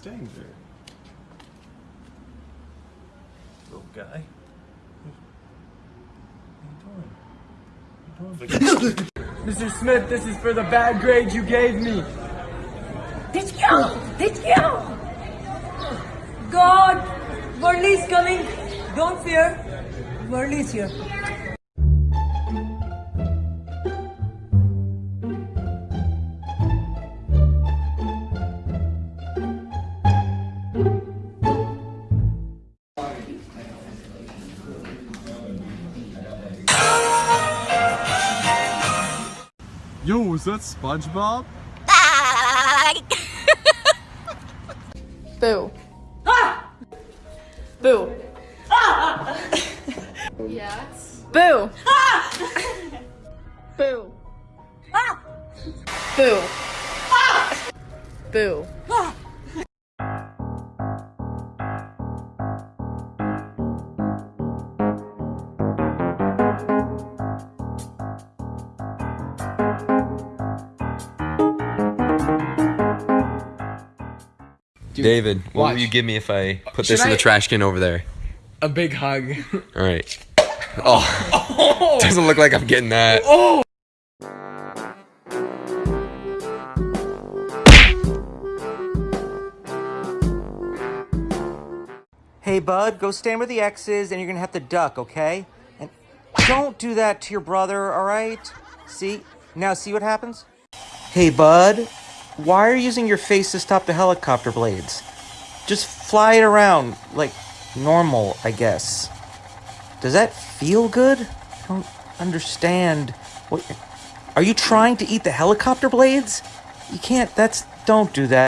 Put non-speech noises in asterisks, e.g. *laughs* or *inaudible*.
danger. Little guy. What are you doing? *coughs* Mr. Smith, this is for the bad grade you gave me. Did you? Did you? God, Worley's coming. Don't fear. Worley's here. Yo, is that SpongeBob? *laughs* Boo. Ah! Boo. *laughs* yes. Boo. *laughs* Boo. Ah! Boo. Ah! Boo. David, what watch. will you give me if I put Should this in I- the trash can over there? A big hug. All right. Oh, *laughs* doesn't look like I'm getting that. Oh. Hey, bud, go stand where the X is, and you're gonna have to duck, okay? And don't do that to your brother, all right? See? Now, see what happens? Hey, bud, why are you using your face to stop the helicopter blades? Just fly it around like normal, I guess. Does that feel good? I don't understand. What? Are you trying to eat the helicopter blades? You can't. That's. Don't do that.